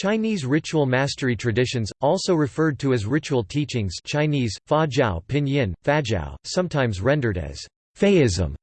Chinese ritual mastery traditions, also referred to as ritual teachings Chinese, fa jiao pinyin, fajiao, sometimes rendered as Faism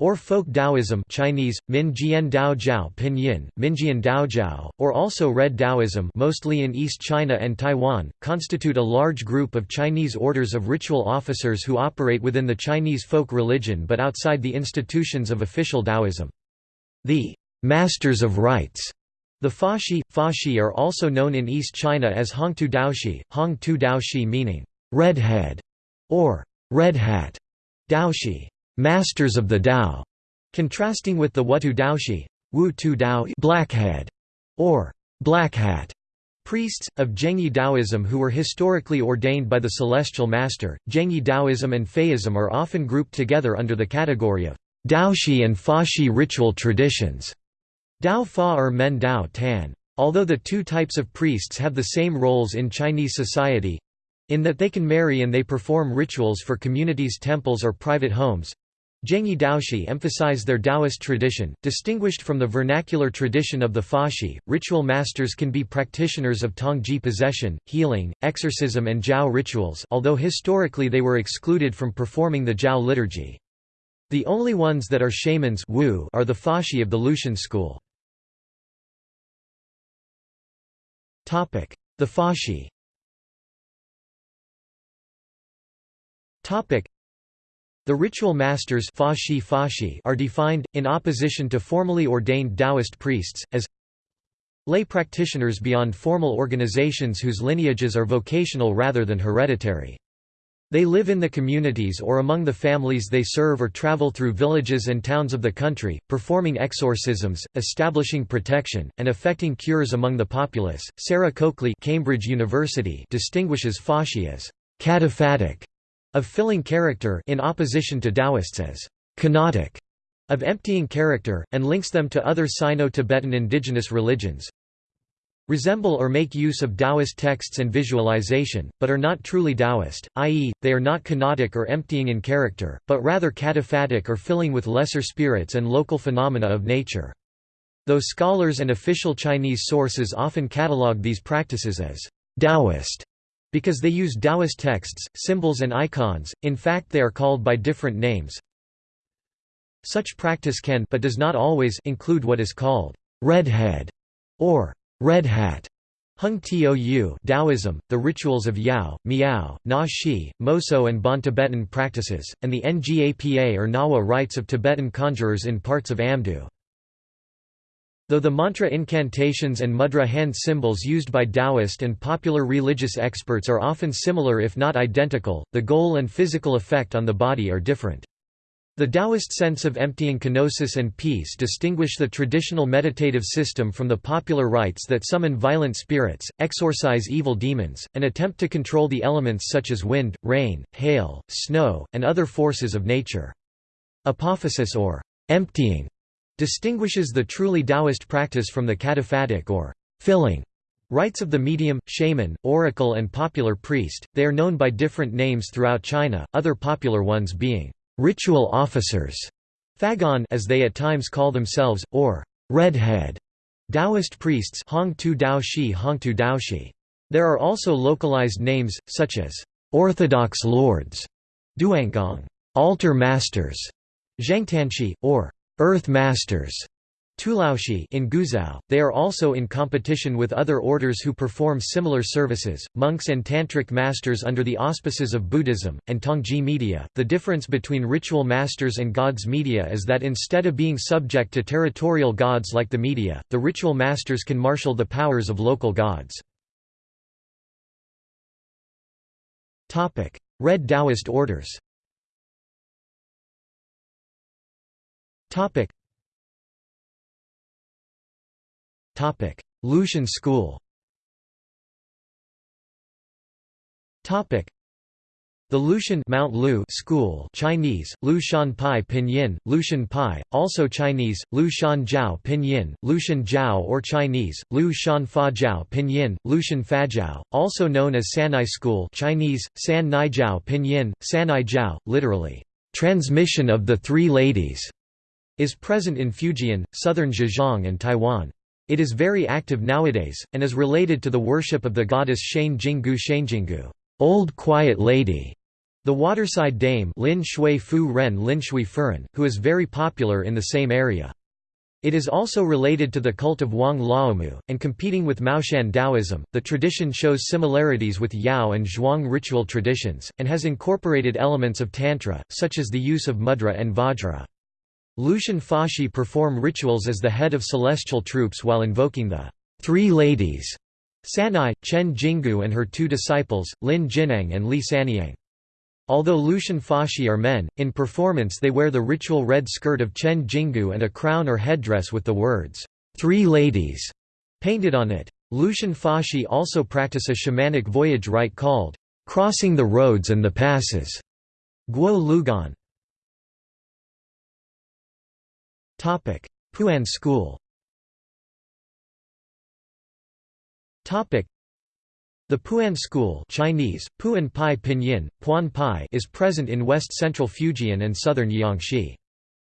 or folk Taoism Chinese, Min Jian Dao Jiao Pinyin, Minjian Dao Jiao, or also Red Taoism mostly in East China and Taiwan, constitute a large group of Chinese orders of ritual officers who operate within the Chinese folk religion but outside the institutions of official Taoism. The «masters of rites» The Fashi, Fashi are also known in East China as Hongtou Daoshi, Hongtou Daoshi meaning «red head» or «red hat» Daoshi masters of the Tao, contrasting with the Wutou Daoshi, Wu Tu Dao blackhead, or black hat priests, of Zhengyi Taoism who were historically ordained by the Celestial Master. Zhengyi Taoism and Faism are often grouped together under the category of Daoshi and Fashi ritual traditions. Dao Fa or Men Dao Tan. Although the two types of priests have the same roles in Chinese society in that they can marry and they perform rituals for communities' temples or private homes Zhengyi Daoshi emphasize their Taoist tradition, distinguished from the vernacular tradition of the Fashi. Ritual masters can be practitioners of Tongji possession, healing, exorcism, and Jiao rituals, although historically they were excluded from performing the Jiao liturgy. The only ones that are shamans wu are the Fashi of the Lüshan school. The Fashi. The ritual masters are defined, in opposition to formally ordained Taoist priests, as lay practitioners beyond formal organizations whose lineages are vocational rather than hereditary. They live in the communities or among the families they serve or travel through villages and towns of the country, performing exorcisms, establishing protection, and effecting cures among the populace. Sarah Coakley Cambridge University distinguishes Fashi as «cataphatic» of filling character in opposition to Taoists as kenotic of emptying character, and links them to other Sino-Tibetan indigenous religions resemble or make use of Taoist texts and visualization, but are not truly Taoist, i.e., they are not kenotic or emptying in character, but rather cataphatic or filling with lesser spirits and local phenomena of nature. Though scholars and official Chinese sources often catalogue these practices as Taoist, because they use Taoist texts, symbols and icons, in fact they are called by different names. Such practice can but does not always include what is called red head or red hat. Hung Tou Taoism, the rituals of Yao, Miao, Na Shi, Moso and Bon Tibetan practices, and the Ngapa or Nawa rites of Tibetan conjurers in parts of Amdo. Though the mantra incantations and mudra hand symbols used by Taoist and popular religious experts are often similar if not identical, the goal and physical effect on the body are different. The Taoist sense of emptying kenosis and peace distinguish the traditional meditative system from the popular rites that summon violent spirits, exorcise evil demons, and attempt to control the elements such as wind, rain, hail, snow, and other forces of nature. Apophasis or emptying distinguishes the truly Taoist practice from the cataphatic or filling rites of the medium, shaman, oracle and popular priest. They are known by different names throughout China, other popular ones being ritual officers, fagon as they at times call themselves, or redhead Taoist priests Hongtou Daoshi Hongtou Daoshi. There are also localized names, such as Orthodox Lords, Duangong, Altar Masters, Zhangtanshi, or Earth Masters Tulaoshi in Guizhou. They are also in competition with other orders who perform similar services, monks and tantric masters under the auspices of Buddhism, and Tongji media. The difference between ritual masters and gods media is that instead of being subject to territorial gods like the media, the ritual masters can marshal the powers of local gods. Red Taoist orders Lüshan school. Topic: the Lüshan Mount Lu school Chinese, Lu Pai Pinyin, Lüshan Pai, also Chinese, Lu Shan Jiao Pinyin, Lüshan Jiao or Chinese, Lu Shan Fa Jiao Pinyin, Lüshan Fa Jiao, also known as Sanai school Chinese, San Nai Jiao Pinyin, Sanai Jiao, literally, "...transmission of the Three Ladies", is present in Fujian, southern Zhejiang and Taiwan. It is very active nowadays, and is related to the worship of the goddess Chen Jinggu Chenjinggu, Old Quiet Lady, the waterside dame Lin Shui Fu Ren Lin Shui Furen, who is very popular in the same area. It is also related to the cult of Wang Laomu, and competing with Maoshan Taoism, the tradition shows similarities with Yao and Zhuang ritual traditions, and has incorporated elements of Tantra, such as the use of mudra and vajra. Lüshan Fashi perform rituals as the head of celestial troops while invoking the Three Ladies, Sanai, Chen Jingu and her two disciples, Lin Jiuniang and Li Sanniang. Although Lüshan Fashi are men, in performance they wear the ritual red skirt of Chen Jingu and a crown or headdress with the words, Three Ladies, painted on it. Lüshan Fashi also practice a shamanic voyage rite called, Crossing the Roads and the Passes, Guo Lugan. Pu'an school the Pu'an school Chinese, Pu'an Pai Pinyin, Puan Pai is present in west-central Fujian and southern Jiangxi.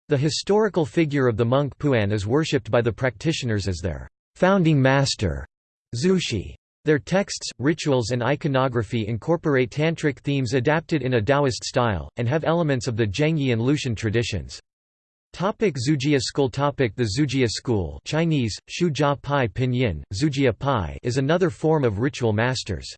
The historical figure of the monk Pu'an is worshipped by the practitioners as their founding master, Zushi. Their texts, rituals and iconography incorporate tantric themes adapted in a Taoist style, and have elements of the Zhengyi and Lüshan traditions. Topic Zujia school topic The Zujia school Chinese, Shujia Pai Pinyin, Zujia Pai is another form of ritual masters.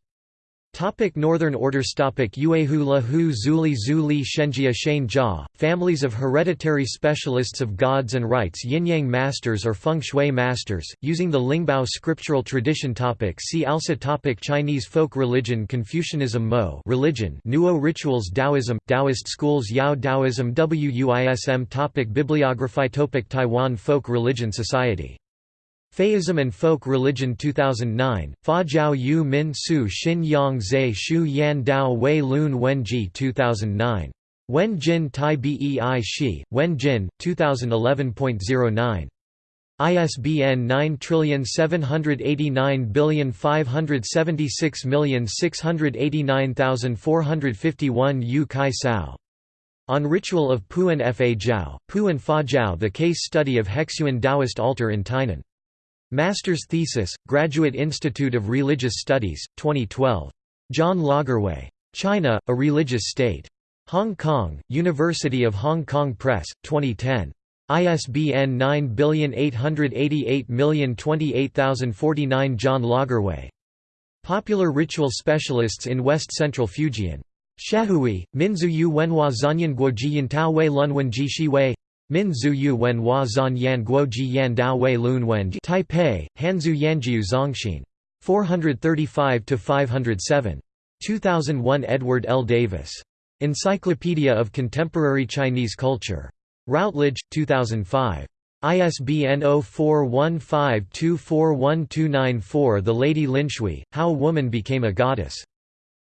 Topic Northern Orders Topic Yuehu Lahu Zuli Zuli Shenjia Shane Jia, families of hereditary specialists of gods and rites Yinyang masters or Feng Shui masters, using the Lingbao scriptural tradition topic See also topic Chinese folk religion Confucianism Mo. Religion. Nuo rituals Taoism, Taoist schools Yao Taoism Wuism topic Bibliography topic Taiwan Folk Religion Society Faism and Folk Religion 2009, Fa Jiao Yu Min Su Xin Yang Zhe Shu Yan Dao Wei Lun Wenji 2009. Wen Jin Tai Bei Shi, Wen Jin, 2011.09. ISBN 9789576689451 Yu Kai Sao. On Ritual of Puan Fa Jiao, Puan Fa Jiao The Case Study of Hexuan Taoist Altar in Tainan. Master's Thesis, Graduate Institute of Religious Studies, 2012. John Lagerwey. China, A Religious State. Hong Kong, University of Hong Kong Press, 2010. ISBN 97888028049 John Lagerwey. Popular ritual specialists in West Central Fujian. Shahui, Minzuyu Wenhua Zanyan Guoji Yintao Wei Lunwen Ji Shi Wei Min Zuyu Wen Hua Zan Yan Guo Ji Yan Dao Wei Lun Wen Taipei, Hanzu Yanjiu Zongxin. 435–507. 2001 Edward L. Davis. Encyclopedia of Contemporary Chinese Culture. Routledge, 2005. ISBN 0415241294 The Lady Linshui, How a Woman Became a Goddess.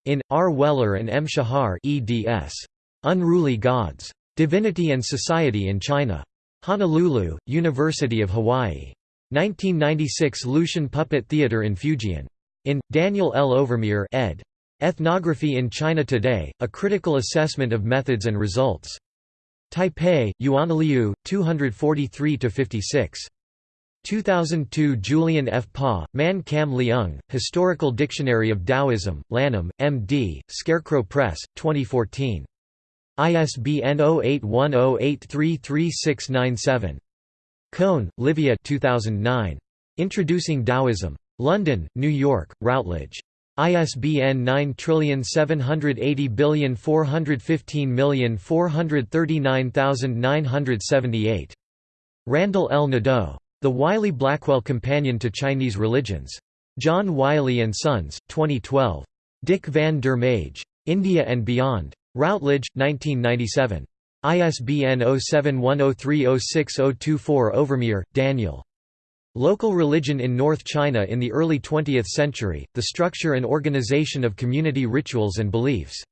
In, R. Weller and M. Shahar eds. Unruly Gods. Divinity and Society in China. Honolulu, University of Hawaii. 1996 Lüshan Puppet Theatre in Fujian. In, Daniel L. Overmyer ed. Ethnography in China Today, A Critical Assessment of Methods and Results. Taipei, Yuanliu, 243–56. 2002 Julian F. Pa, Man Kam Leung, Historical Dictionary of Taoism, Lanham, M.D., Scarecrow Press, 2014. ISBN 0810833697. Kohn, Livia 2009. Introducing Taoism. London, New York, Routledge. ISBN 9780415439978. Randall L. Nadeau. The Wiley-Blackwell Companion to Chinese Religions. John Wiley & Sons, 2012. Dick van der Meij. India and Beyond. Routledge, 1997. ISBN 0710306024 Overmyer, Daniel. Local Religion in North China in the Early 20th Century, The Structure and Organization of Community Rituals and Beliefs.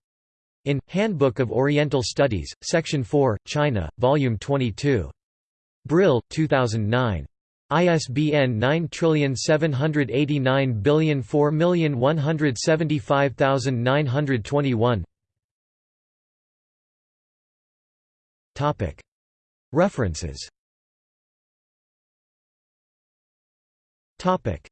In, Handbook of Oriental Studies, Section 4, China, Volume 22. Brill, 2009. ISBN 9789004175921 References. Topic: